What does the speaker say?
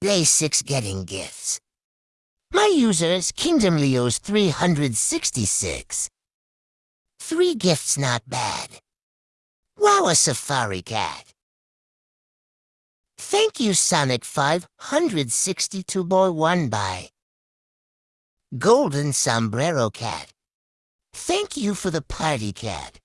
Day 6 getting gifts. My user is Kingdom Leo's 366. Three gifts not bad. Wow, a safari cat. Thank you, Sonic 562 boy one by. Golden Sombrero Cat. Thank you for the party cat.